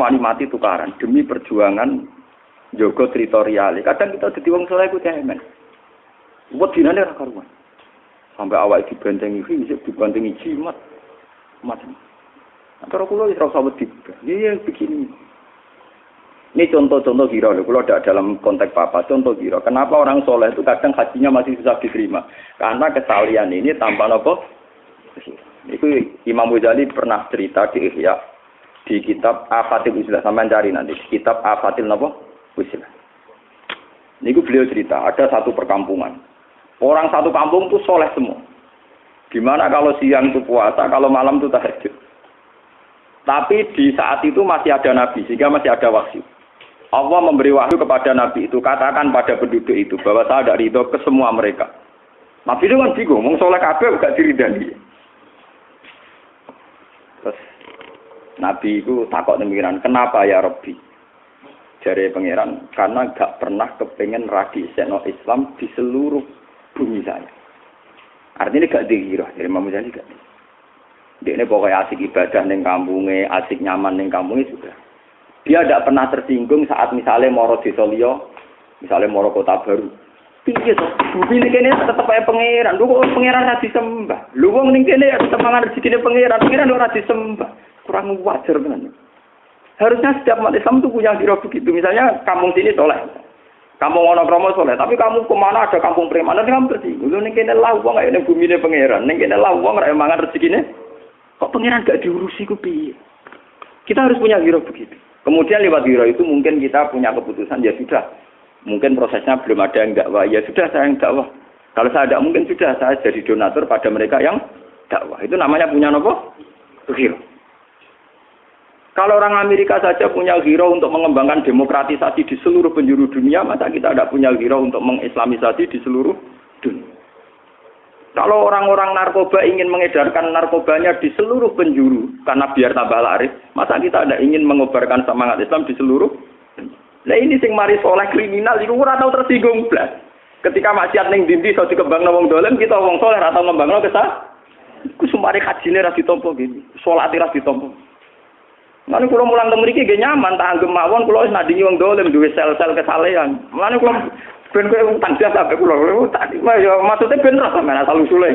wani mati tukaran demi perjuangan jogo teritorial. Kadang kita jadi wong soleh ku cemen. Buat dinane ra karuan. Sampai awal dibentengi fisik, dibentengi jimat. Macam. Antara kulo wis ra usah wedi. Ini begini. Ini contoh-contoh kira loh, kalau tidak dalam konteks apa, contoh kira. Kenapa orang soleh itu kadang hajinya masih susah diterima? Karena kesalian ini tanpa nopo. Itu Imam Ghazali pernah cerita di Ihya di kitab Afatil Usilah sama cari nanti kitab Afatil nopo Usilah. Ini beliau cerita ada satu perkampungan. Orang satu kampung itu soleh semua. Gimana kalau siang itu puasa, kalau malam itu tahajud. Tapi di saat itu masih ada nabi, sehingga masih ada wahyu. Allah memberi wahyu kepada Nabi itu, katakan pada penduduk itu bahwa saya tidak ridho ke semua mereka. Nabi itu kan bingung, mau soleh kabeh gak diridani. Terus Nabi itu takut pemikiran, kenapa ya Robbi? Jari pangeran, karena gak pernah kepengen radi seno Islam di seluruh bumi saya. Artinya gak dikira, dari Imam Ghazali gak. Dia ini pokoknya asik ibadah neng kampungnya, asik nyaman neng kampungnya sudah. Dia tidak pernah tersinggung saat misalnya moro desa liya, misalnya moro kota baru. Piye to? Bumi ini kene tetep pangeran. Lu kok pangeran ra disembah. Lu wong ning kene ya tetep mangan rezekine pangeran. Pangeran ora disembah. Kurang wajar tenan. Harusnya setiap umat Islam itu punya kira begitu. Misalnya kampung sini soleh. Kampung ono kromo soleh, tapi kamu ke mana ada kampung preman, nanti kamu tersinggung. Lu ning kene lah wong ning bumi ini pangeran. Ning kene lah wong ra mangan rezekine. Kok pangeran gak diurusi ku piye? Kita harus punya kira begitu. Kemudian lewat biro itu mungkin kita punya keputusan ya sudah. Mungkin prosesnya belum ada yang dakwah. Ya sudah saya yang dakwah. Kalau saya tidak mungkin sudah saya jadi donatur pada mereka yang dakwah. Itu namanya punya nopo? Hero. Kalau orang Amerika saja punya hero untuk mengembangkan demokratisasi di seluruh penjuru dunia, masa kita tidak punya hero untuk mengislamisasi di seluruh dunia? Kalau orang-orang narkoba ingin mengedarkan narkobanya di seluruh penjuru karena biar tambah laris, masa kita tidak ingin mengobarkan semangat Islam di seluruh? Nah ini sing mari soleh kriminal itu ora tau tersinggung blas. Ketika maksiat ning dindi iso dikembangno wong dolen, kita wong soleh atau ngembangno kesah. Iku sumare hajine ra ditampa gini, salat ra ditampa. Mulane kula mulang teng mriki nggih nyaman tak mawon kula wis nadingi wong dolen duwe sel-sel kesalehan. Mulane kula ben kowe utang jasa sampe kula tak ya maksudnya ben roh sampean asal usule.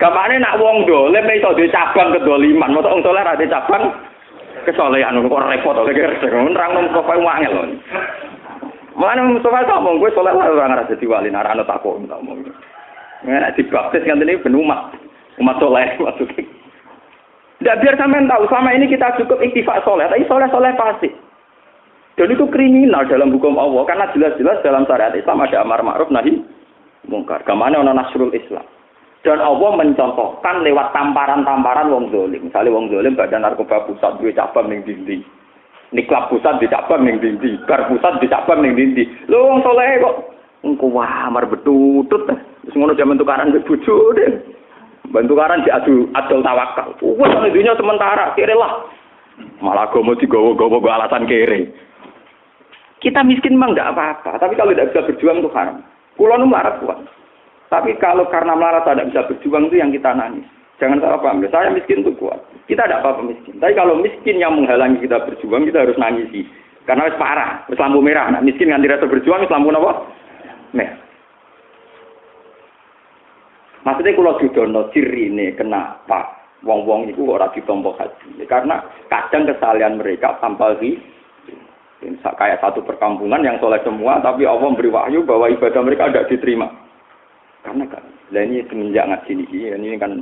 Gamane nak wong dolim iso duwe cabang kedoliman. Mosok wong saleh ra cabang kesolehan kok repot oleh kerja. Nerang nang kok kowe wangel Mana Mustafa ngomong gue soleh lah orang rasa di wali narano takut ngomong. Nggak dibaptis kan ini ben umat. Umat soleh maksudnya. Tidak biar sampean tahu selama ini kita cukup iktifak soleh, tapi soleh soleh pasti. Dan itu kriminal dalam hukum Allah karena jelas-jelas dalam syariat Islam ada amar ma'ruf nahi mungkar. Ke mana orang nasrul Islam. Dan Allah mencontohkan lewat tamparan-tamparan wong zolim. Misalnya wong zolim badan narkoba pusat dua cabang ning dindi. Niklab pusat di cabang ning dindi. Bar pusat di cabang ning dindi. Lo wong soleh kok engko wah amar betutut. Wis ngono jaman tukaran mbek bojo deh. Bantu karan diadu adol tawakal. Wes dunia sementara, kira lah. Malah gomo digowo-gowo alasan kere. Kita miskin memang tidak apa-apa, tapi kalau tidak bisa berjuang itu haram. Pulau nu melarat kuat. Tapi kalau karena melarat tidak bisa berjuang itu yang kita nangis. Jangan salah paham. Saya miskin itu kuat. Kita tidak apa-apa miskin. Tapi kalau miskin yang menghalangi kita berjuang, kita harus nangisi. Karena harus parah, harus merah. Nah, miskin yang tidak berjuang, lampu apa? Merah. Maksudnya kalau judono ini kenapa wong-wong itu ora ditompo haji? Karena kadang kesalahan mereka tanpa di kayak satu perkampungan yang soleh semua, tapi Allah memberi wahyu bahwa ibadah mereka tidak diterima. Karena kan, nah ini semenjak ngaji ini, ini kan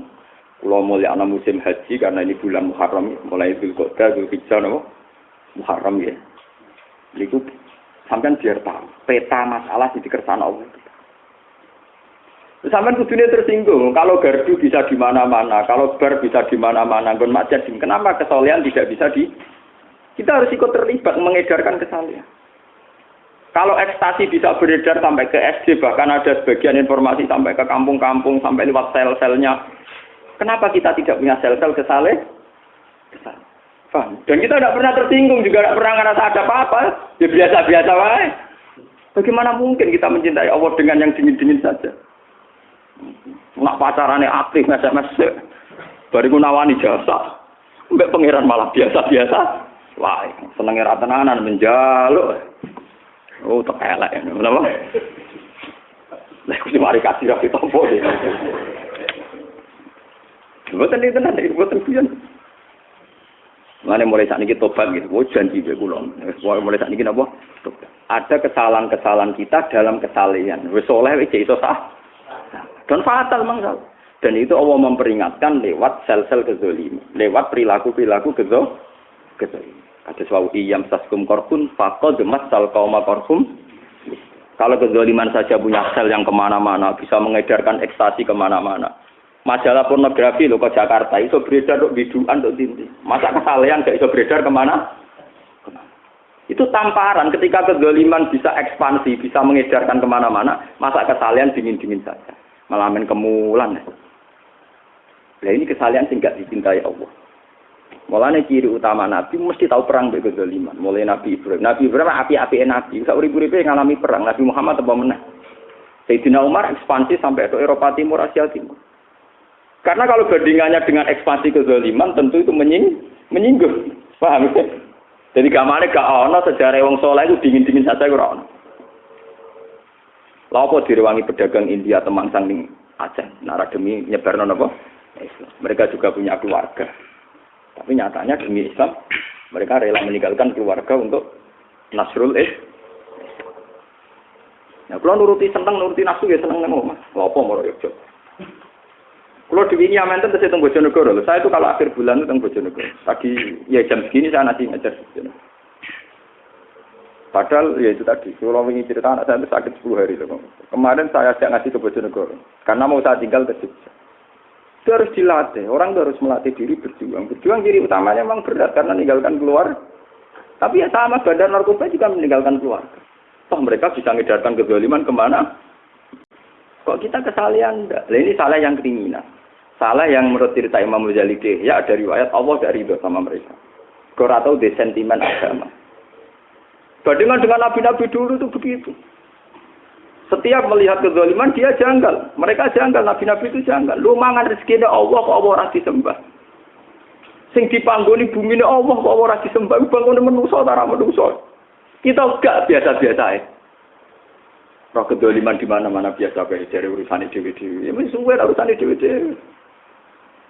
pulau mulai anak musim haji karena ini bulan Muharram, mulai Zulqa'dah, Zulhijjah, no? Muharram ya. Itu sampai biar tahu peta masalah di kersan Allah. Sampai kudune tersinggung, kalau gardu bisa di mana-mana, kalau bar bisa di mana-mana, gon kenapa kesolehan tidak bisa di kita harus ikut terlibat mengedarkan kesalahan. Kalau ekstasi bisa beredar sampai ke SD, bahkan ada sebagian informasi sampai ke kampung-kampung, sampai lewat sel-selnya. Kenapa kita tidak punya sel-sel kesalahan? Faham? Dan kita tidak pernah tersinggung, juga tidak pernah ngerasa ada apa-apa. Ya biasa-biasa wae. Bagaimana mungkin kita mencintai Allah dengan yang dingin-dingin saja? Nak pacarannya aktif, SMS. Bariku nawani jasa. Mbak pangeran malah biasa-biasa. Wah, senenge ra tenanan menjaluk. Oh, tekelek. Kenapa? Lah kuwi mari kasih ra pitompo. Mboten iki tenan, mboten guyon. Mane mulai saat ini tobat gitu, oh janji gue kulon. Mulai saat ini apa? Ada kesalahan-kesalahan kita dalam kesalahan. Wes soleh wes itu sah. Dan fatal mangsal. Dan itu Allah memperingatkan lewat sel-sel kezoliman, lewat perilaku-perilaku kezo kezoliman. Ada suatu iyam saskum korpun, fakod sal kauma korpum. Kalau kezoliman saja punya sel yang ke mana-mana, bisa mengedarkan ekstasi ke mana-mana majalah pornografi loh ke Jakarta itu beredar untuk biduan untuk tinti masa kesalahan gak iso beredar ke mana itu tamparan ketika kezaliman bisa ekspansi bisa mengedarkan ke mana-mana masa kesalahan dingin-dingin saja melamin kemulan nah ini kesalahan sih gak dicintai Allah Mulanya ciri utama Nabi mesti tahu perang dengan kezaliman. Mulai Nabi Ibrahim. Nabi Ibrahim api-api Nabi. Usah uribu-uribu ngalami perang. Nabi Muhammad apa menang. Sayyidina Umar ekspansi sampai ke Eropa Timur, Asia Timur. Karena kalau bandingannya dengan ekspansi kezaliman tentu itu menying, menyinggung. Paham ya? Jadi gamane gak ono sejarah wong soleh itu dingin-dingin saja ora ono. Lha apa direwangi pedagang India temangsang ning Aceh, nara demi nyebarno napa? Islam. Mereka juga punya keluarga. Tapi nyatanya demi Islam mereka rela meninggalkan keluarga untuk Nasrul eh. Nah, kalau nuruti seneng, nuruti nafsu ya seneng nang omah. Lha apa moro yo kalau di ini aman saya tunggu Bojonegoro. Saya itu kalau akhir bulan itu tunggu Bojonegoro. Tadi ya jam segini saya nanti ngajar Padahal ya itu tadi, kalau ingin cerita anak saya itu sakit 10 hari. Loh. Kemarin saya ajak ngasih ke Bojonegoro. Karena mau saya tinggal ke Jogja. Itu harus dilatih. Orang itu harus melatih diri berjuang. Berjuang diri utamanya memang berat karena meninggalkan keluar. Tapi ya sama badan narkoba juga meninggalkan keluarga. Toh mereka bisa ngedarkan kezaliman ke mana? Kok kita kesalahan? Nah, ini salah yang kriminal. Salah yang menurut cerita Imam Ghazali ya ada riwayat Allah gak ridho sama mereka. Kau tahu di sentimen agama. Bandingan dengan nabi-nabi dulu itu begitu. Setiap melihat kezaliman dia janggal. Mereka janggal, nabi-nabi itu janggal. Lu mangan rezeki Allah kok Allah ora disembah. Sing dipanggoni ini Allah kok Allah ora disembah. Bangun menungso ora menungso. Kita gak biasa-biasa ya. Roh kedoliman di mana-mana biasa kayak dari urusan dewi-dewi. Ya mesti suwe urusan dewi-dewi.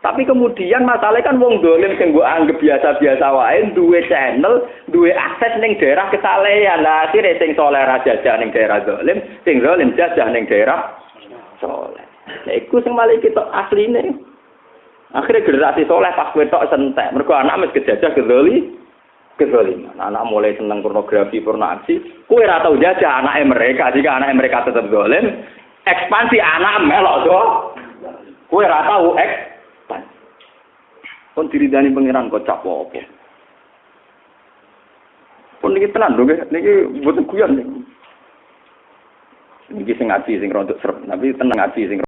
Tapi kemudian masalahnya kan wong dolim sing gue anggap biasa-biasa wae duwe channel, duwe akses ning daerah kesalehan. Lah akhire sing soleh ra jajah ning daerah dolim, sing dolim jajah ning daerah soleh. Lah iku sing malah kita asline. Akhirnya generasi soleh pas tok sentek. Mergo anak wis kejajah kedoli kezaliman. Anak mulai seneng pornografi, pornografi. Kue ra tau jajah anaknya mereka. Jika anaknya mereka tetap dolim, ekspansi anak melok do. Kue ra tau eks pun diridani pangeran kok cap apa. Pun niki tenan lho niki mboten guyon niki. Sing ngaji sing rontok serep, tapi tenang ngaji sing